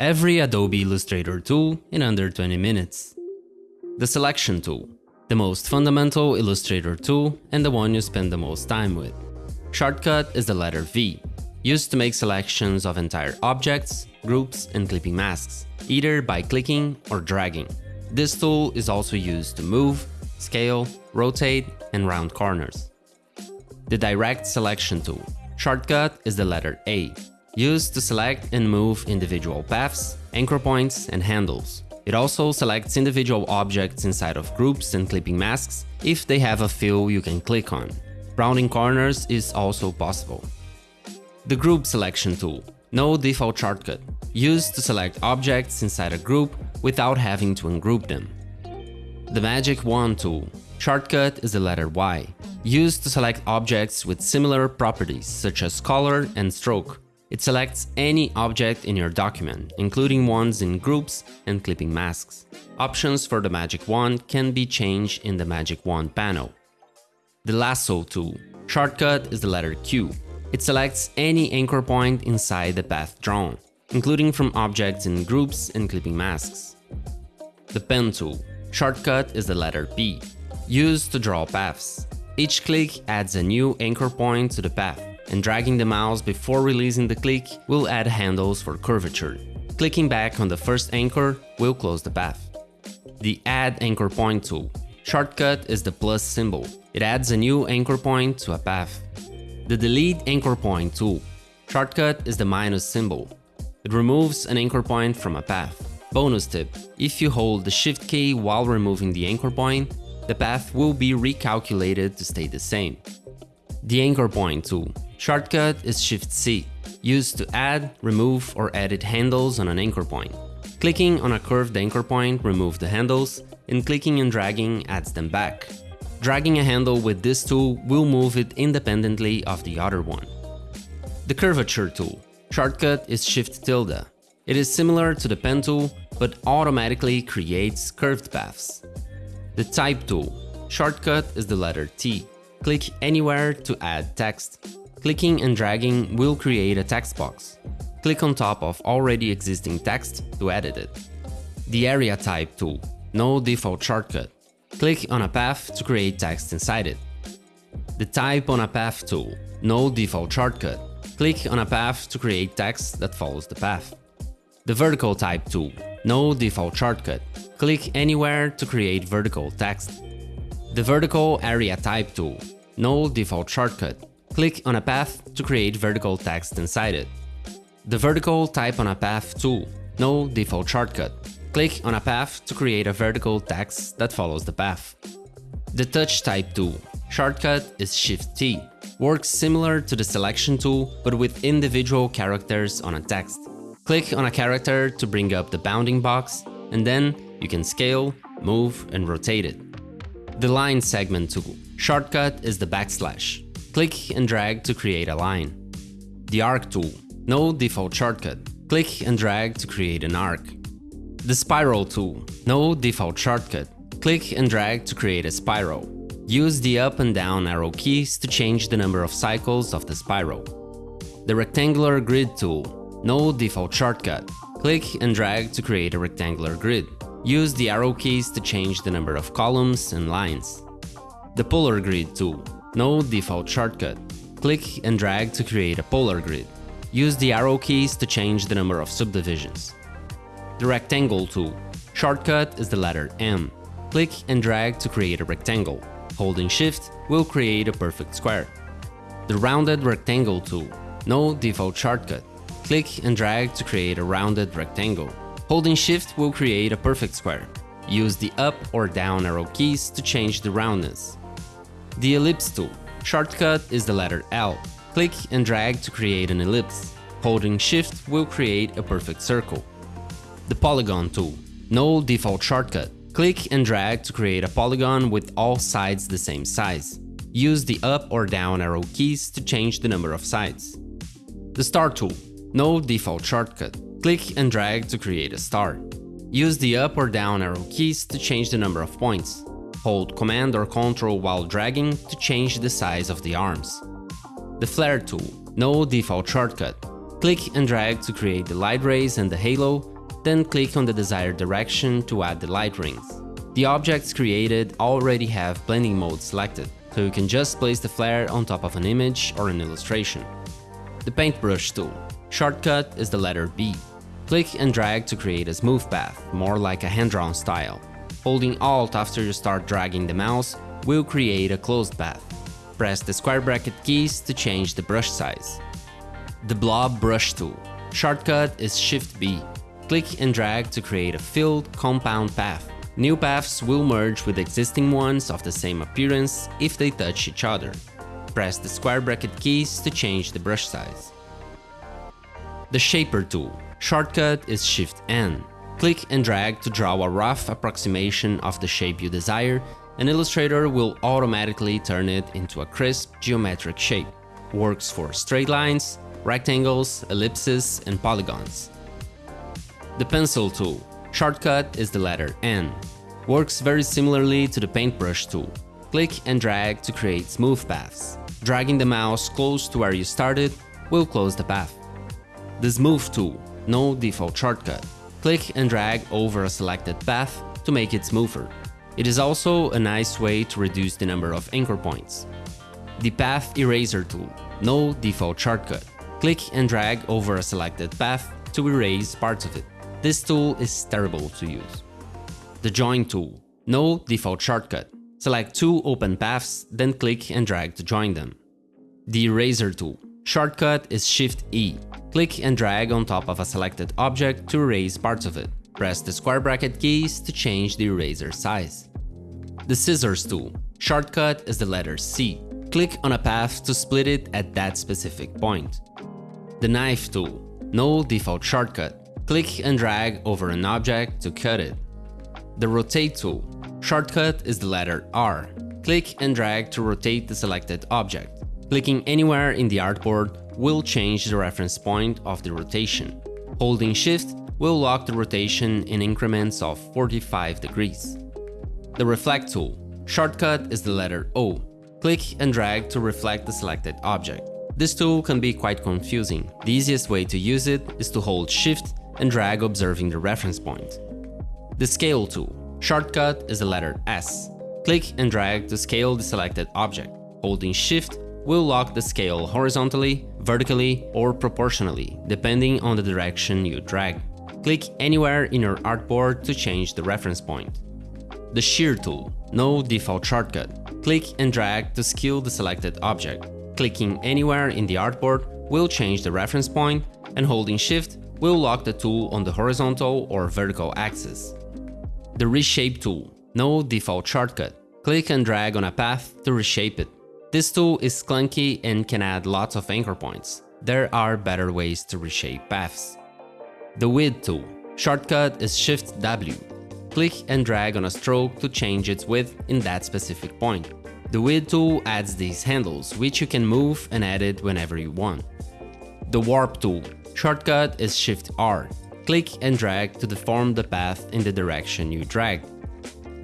Every Adobe Illustrator tool in under 20 minutes. The Selection tool, the most fundamental Illustrator tool and the one you spend the most time with. Shortcut is the letter V, used to make selections of entire objects, groups and clipping masks, either by clicking or dragging. This tool is also used to move, scale, rotate and round corners. The Direct Selection tool. Shortcut is the letter A, used to select and move individual paths, anchor points and handles. It also selects individual objects inside of groups and clipping masks if they have a fill you can click on. Rounding corners is also possible. The Group Selection tool. No default shortcut. Used to select objects inside a group without having to ungroup them. The Magic Wand tool. Shortcut is the letter Y. Used to select objects with similar properties such as color and stroke. It selects any object in your document, including ones in groups and clipping masks. Options for the Magic Wand can be changed in the Magic Wand panel. The Lasso tool. Shortcut is the letter Q. It selects any anchor point inside the path drawn, including from objects in groups and clipping masks. The Pen tool. Shortcut is the letter P, used to draw paths. Each click adds a new anchor point to the path and dragging the mouse before releasing the click will add handles for curvature. Clicking back on the first anchor will close the path. The Add Anchor Point tool. Shortcut is the plus symbol. It adds a new anchor point to a path. The Delete Anchor Point tool. Shortcut is the minus symbol. It removes an anchor point from a path. Bonus tip, if you hold the Shift key while removing the anchor point, the path will be recalculated to stay the same. The Anchor Point tool. Shortcut is Shift-C, used to add, remove or edit handles on an anchor point. Clicking on a curved anchor point removes the handles, and clicking and dragging adds them back. Dragging a handle with this tool will move it independently of the other one. The Curvature tool. Shortcut is Shift-tilde. It is similar to the Pen tool, but automatically creates curved paths. The Type tool. Shortcut is the letter T. Click anywhere to add text. Clicking and dragging will create a text box. Click on top of already existing text to edit it. The Area Type tool. No default shortcut. Click on a path to create text inside it. The Type on a Path tool. No default shortcut. Click on a path to create text that follows the path. The Vertical Type tool. No default shortcut. Click anywhere to create vertical text. The Vertical Area Type tool. No default shortcut. Click on a path to create vertical text inside it. The Vertical Type on a Path tool. No default shortcut. Click on a path to create a vertical text that follows the path. The Touch Type tool. Shortcut is Shift-T. Works similar to the Selection tool, but with individual characters on a text. Click on a character to bring up the bounding box, and then you can scale, move and rotate it. The Line Segment tool. Shortcut is the backslash. Click and drag to create a line. The Arc tool. No default shortcut. Click and drag to create an arc. The Spiral tool. No default shortcut. Click and drag to create a spiral. Use the up and down arrow keys to change the number of cycles of the spiral. The Rectangular Grid tool. No default shortcut. Click and drag to create a rectangular grid. Use the arrow keys to change the number of columns and lines. The Polar Grid tool. No default shortcut. Click and drag to create a polar grid. Use the arrow keys to change the number of subdivisions. The Rectangle tool. Shortcut is the letter M. Click and drag to create a rectangle. Holding Shift will create a perfect square. The Rounded Rectangle tool. No default shortcut. Click and drag to create a rounded rectangle. Holding Shift will create a perfect square. Use the up or down arrow keys to change the roundness. The Ellipse tool. Shortcut is the letter L. Click and drag to create an ellipse. Holding Shift will create a perfect circle. The Polygon tool. No default shortcut. Click and drag to create a polygon with all sides the same size. Use the up or down arrow keys to change the number of sides. The Star tool. No default shortcut. Click and drag to create a star. Use the up or down arrow keys to change the number of points. Hold Command or Ctrl while dragging to change the size of the arms. The Flare tool. No default shortcut. Click and drag to create the light rays and the halo, then click on the desired direction to add the light rings. The objects created already have blending mode selected, so you can just place the flare on top of an image or an illustration. The Paintbrush tool. Shortcut is the letter B. Click and drag to create a smooth path, more like a hand-drawn style. Holding Alt after you start dragging the mouse will create a closed path. Press the square bracket keys to change the brush size. The Blob Brush tool. Shortcut is Shift B. Click and drag to create a filled compound path. New paths will merge with existing ones of the same appearance if they touch each other. Press the square bracket keys to change the brush size. The Shaper tool. Shortcut is Shift N. Click and drag to draw a rough approximation of the shape you desire, and Illustrator will automatically turn it into a crisp geometric shape. Works for straight lines, rectangles, ellipses, and polygons. The Pencil tool. Shortcut is the letter N. Works very similarly to the paintbrush tool. Click and drag to create smooth paths. Dragging the mouse close to where you started will close the path. The Smooth tool, no default shortcut. Click and drag over a selected path to make it smoother. It is also a nice way to reduce the number of anchor points. The Path Eraser tool, no default shortcut. Click and drag over a selected path to erase parts of it. This tool is terrible to use. The Join tool. No default shortcut. Select two open paths, then click and drag to join them. The Eraser tool. Shortcut is Shift E. Click and drag on top of a selected object to erase parts of it. Press the square bracket keys to change the eraser size. The Scissors tool. Shortcut is the letter C. Click on a path to split it at that specific point. The Knife tool. No default shortcut. Click and drag over an object to cut it. The Rotate tool. Shortcut is the letter R. Click and drag to rotate the selected object. Clicking anywhere in the artboard will change the reference point of the rotation. Holding Shift will lock the rotation in increments of 45 degrees. The Reflect tool. Shortcut is the letter O. Click and drag to reflect the selected object. This tool can be quite confusing. The easiest way to use it is to hold Shift and drag observing the reference point. The Scale tool. Shortcut is the letter S. Click and drag to scale the selected object. Holding Shift will lock the scale horizontally, vertically, or proportionally, depending on the direction you drag. Click anywhere in your artboard to change the reference point. The Shear tool. No default shortcut. Click and drag to scale the selected object. Clicking anywhere in the artboard will change the reference point, and holding Shift will lock the tool on the horizontal or vertical axis. The Reshape tool. No default shortcut. Click and drag on a path to reshape it. This tool is clunky and can add lots of anchor points. There are better ways to reshape paths. The Width tool. Shortcut is Shift W. Click and drag on a stroke to change its width in that specific point. The Width tool adds these handles, which you can move and edit whenever you want. The Warp tool. Shortcut is Shift R. Click and drag to deform the path in the direction you drag.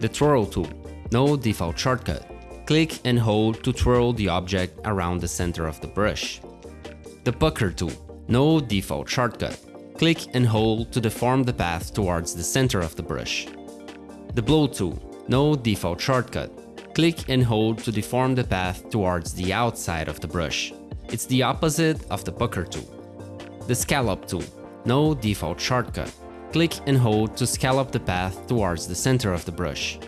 The Twirl tool. No default shortcut. Click and hold to twirl the object around the center of the brush. The Pucker tool. No default shortcut. Click and hold to deform the path towards the center of the brush. The Blow tool. No default shortcut. Click and hold to deform the path towards the outside of the brush. It's the opposite of the Pucker tool. The Scallop tool. No default shortcut. Click and hold to scallop the path towards the center of the brush.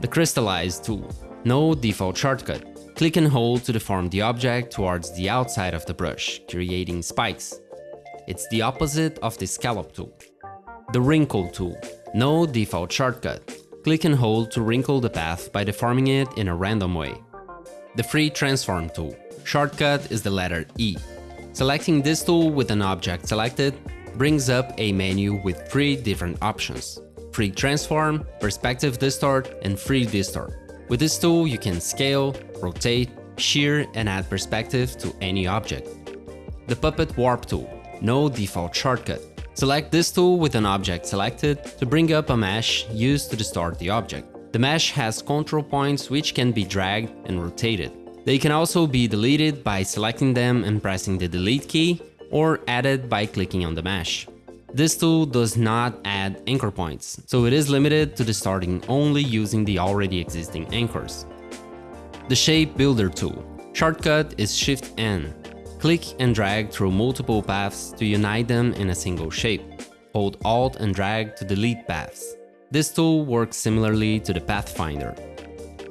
The Crystallize tool. No default shortcut. Click and hold to deform the object towards the outside of the brush, creating spikes. It's the opposite of the Scallop tool. The Wrinkle tool. No default shortcut. Click and hold to wrinkle the path by deforming it in a random way. The Free Transform tool. Shortcut is the letter E. Selecting this tool with an object selected brings up a menu with three different options. Free Transform, Perspective Distort, and Free Distort. With this tool you can scale, rotate, shear and add perspective to any object. The Puppet Warp tool. No default shortcut. Select this tool with an object selected to bring up a mesh used to distort the object. The mesh has control points which can be dragged and rotated. They can also be deleted by selecting them and pressing the delete key or added by clicking on the mesh. This tool does not add anchor points, so it is limited to the starting only using the already existing anchors. The Shape Builder tool. Shortcut is Shift-N. Click and drag through multiple paths to unite them in a single shape. Hold Alt and drag to delete paths. This tool works similarly to the Pathfinder.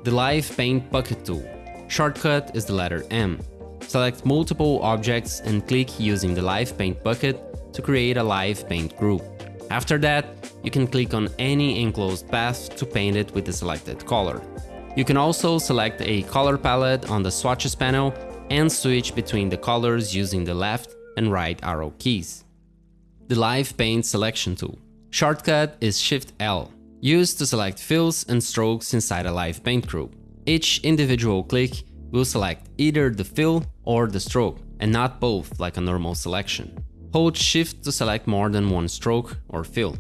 The Live Paint Bucket tool. Shortcut is the letter M. Select multiple objects and click using the Live Paint bucket to create a live paint group. After that, you can click on any enclosed path to paint it with the selected color. You can also select a color palette on the swatches panel and switch between the colors using the left and right arrow keys. The Live Paint Selection tool. Shortcut is Shift-L, used to select fills and strokes inside a live paint group. Each individual click will select either the fill or the stroke, and not both like a normal selection. Hold Shift to select more than one stroke or fill.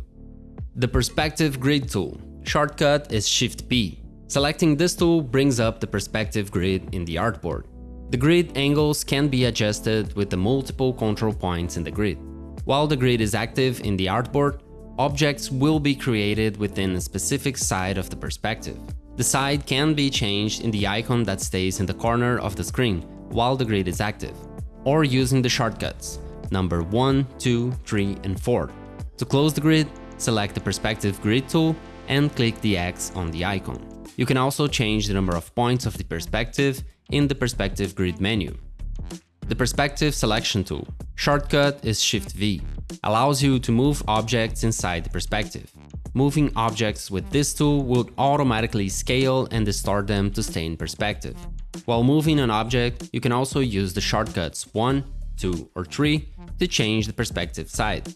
The Perspective Grid tool. Shortcut is Shift-P, Selecting this tool brings up the perspective grid in the artboard. The grid angles can be adjusted with the multiple control points in the grid. While the grid is active in the artboard, objects will be created within a specific side of the perspective. The side can be changed in the icon that stays in the corner of the screen while the grid is active, or using the shortcuts, number 1, 2, 3 and 4. To close the grid, select the Perspective Grid tool and click the X on the icon. You can also change the number of points of the perspective in the Perspective Grid menu. The Perspective Selection tool, shortcut is Shift-V, allows you to move objects inside the perspective. Moving objects with this tool will automatically scale and distort them to stay in perspective. While moving an object, you can also use the shortcuts 1, 2 or 3 to change the perspective side.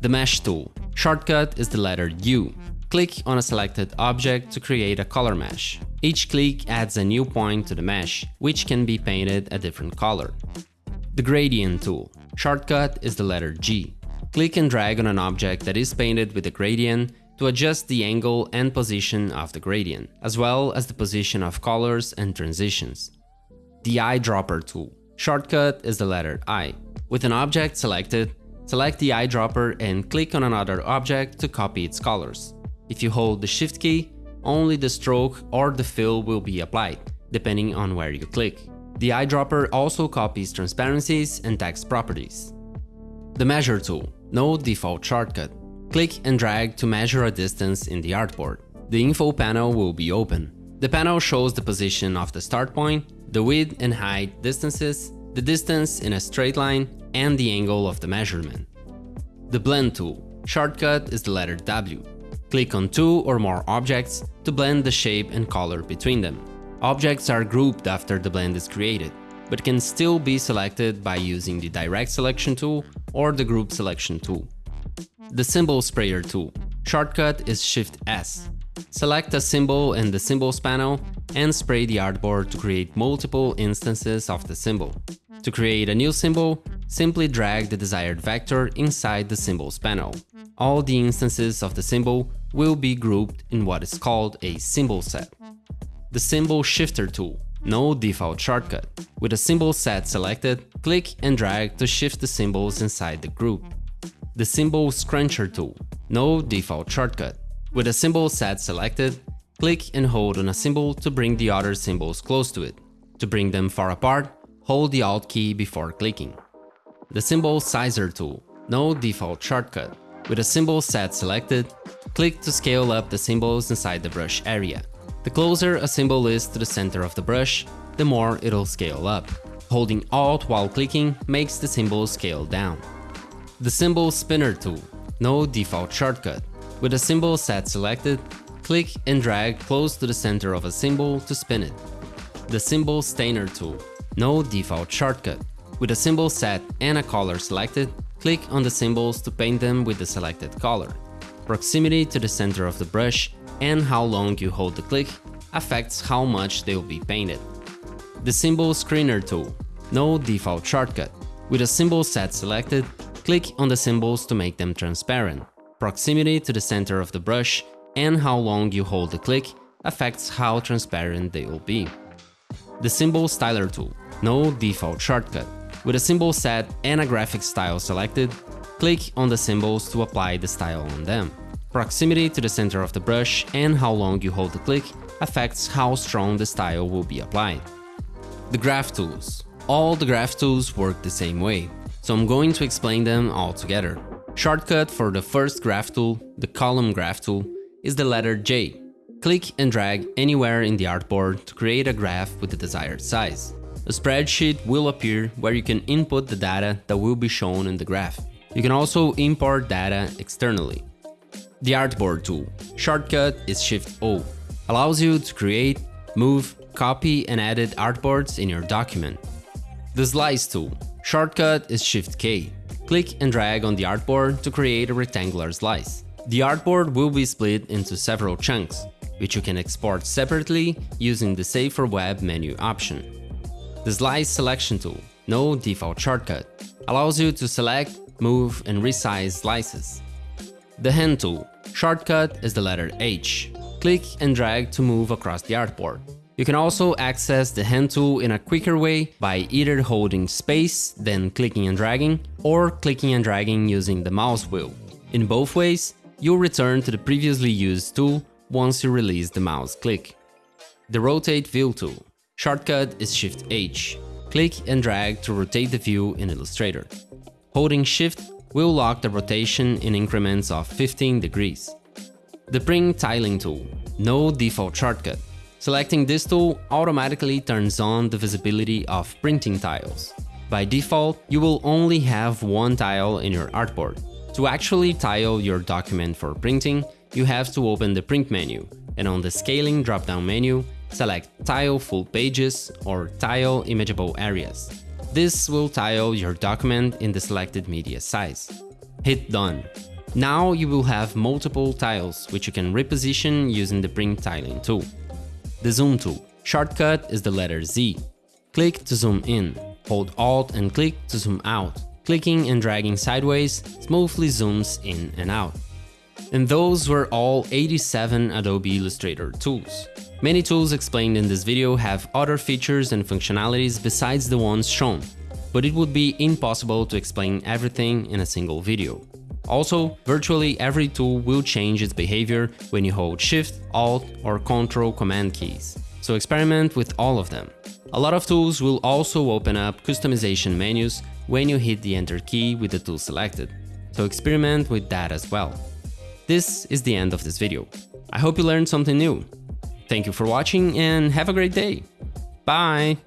The Mesh tool, shortcut is the letter U, Click on a selected object to create a color mesh. Each click adds a new point to the mesh, which can be painted a different color. The Gradient tool. Shortcut is the letter G. Click and drag on an object that is painted with a gradient to adjust the angle and position of the gradient, as well as the position of colors and transitions. The Eyedropper tool. Shortcut is the letter I. With an object selected, select the eyedropper and click on another object to copy its colors. If you hold the Shift key, only the stroke or the fill will be applied, depending on where you click. The eyedropper also copies transparencies and text properties. The Measure tool, no default shortcut. Click and drag to measure a distance in the artboard. The info panel will be open. The panel shows the position of the start point, the width and height distances, the distance in a straight line, and the angle of the measurement. The Blend tool, shortcut is the letter W. Click on two or more objects to blend the shape and color between them. Objects are grouped after the blend is created, but can still be selected by using the Direct Selection tool or the Group Selection tool. The Symbol Sprayer tool. Shortcut is Shift-S. Select a symbol in the Symbols panel and spray the artboard to create multiple instances of the symbol. To create a new symbol, simply drag the desired vector inside the Symbols panel. All the instances of the symbol will be grouped in what is called a symbol set. The Symbol Shifter tool, no default shortcut. With a symbol set selected, click and drag to shift the symbols inside the group. The Symbol Scruncher tool, no default shortcut. With a symbol set selected, click and hold on a symbol to bring the other symbols close to it. To bring them far apart, hold the Alt key before clicking. The Symbol Sizer tool, no default shortcut. With a symbol set selected, click to scale up the symbols inside the brush area. The closer a symbol is to the center of the brush, the more it'll scale up. Holding Alt while clicking makes the symbol scale down. The Symbol Spinner tool, no default shortcut. With a symbol set selected, click and drag close to the center of a symbol to spin it. The Symbol Stainer tool, no default shortcut. With a symbol set and a color selected, Click on the symbols to paint them with the selected color. Proximity to the center of the brush and how long you hold the click affects how much they will be painted. The Symbol Screener tool, no default shortcut. With a symbol set selected, click on the symbols to make them transparent. Proximity to the center of the brush and how long you hold the click affects how transparent they will be. The Symbol Styler tool, no default shortcut. With a symbol set and a graphic style selected, click on the symbols to apply the style on them. Proximity to the center of the brush and how long you hold the click affects how strong the style will be applied. The graph tools. All the graph tools work the same way, so I'm going to explain them all together. Shortcut for the first graph tool, the column graph tool, is the letter J. Click and drag anywhere in the artboard to create a graph with the desired size. A spreadsheet will appear where you can input the data that will be shown in the graph. You can also import data externally. The Artboard tool, shortcut is Shift-O, allows you to create, move, copy and edit artboards in your document. The Slice tool, shortcut is Shift-K. Click and drag on the artboard to create a rectangular slice. The artboard will be split into several chunks, which you can export separately using the Save for Web menu option. The Slice Selection tool, no default shortcut, allows you to select, move and resize slices. The Hand tool, shortcut is the letter H. Click and drag to move across the artboard. You can also access the hand tool in a quicker way by either holding space, then clicking and dragging, or clicking and dragging using the mouse wheel. In both ways, you'll return to the previously used tool once you release the mouse click. The Rotate View tool. Shortcut is Shift H. Click and drag to rotate the view in Illustrator. Holding Shift will lock the rotation in increments of 15 degrees. The Print Tiling tool, no default shortcut. Selecting this tool automatically turns on the visibility of printing tiles. By default, you will only have one tile in your artboard. To actually tile your document for printing, you have to open the print menu and on the scaling drop-down menu, select Tile Full Pages or Tile Imageable Areas. This will tile your document in the selected media size. Hit Done. Now you will have multiple tiles, which you can reposition using the Print Tiling tool. The Zoom tool. Shortcut is the letter Z. Click to zoom in, hold Alt and click to zoom out. Clicking and dragging sideways smoothly zooms in and out. And those were all 87 Adobe Illustrator tools. Many tools explained in this video have other features and functionalities besides the ones shown, but it would be impossible to explain everything in a single video. Also, virtually every tool will change its behavior when you hold Shift, Alt or Ctrl Command keys, so experiment with all of them. A lot of tools will also open up customization menus when you hit the Enter key with the tool selected, so experiment with that as well. This is the end of this video. I hope you learned something new. Thank you for watching and have a great day. Bye!